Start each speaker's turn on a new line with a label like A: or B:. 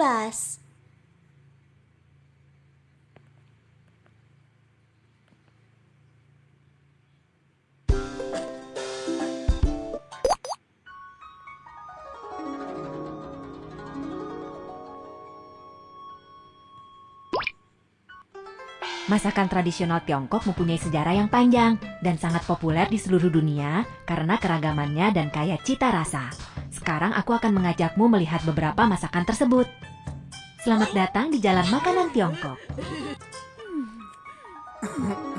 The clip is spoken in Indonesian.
A: Bus.
B: Masakan tradisional Tiongkok mempunyai sejarah yang panjang dan sangat populer di seluruh dunia karena keragamannya dan kaya cita rasa. Sekarang aku akan mengajakmu melihat beberapa masakan tersebut. Selamat datang di Jalan Makanan Tiongkok.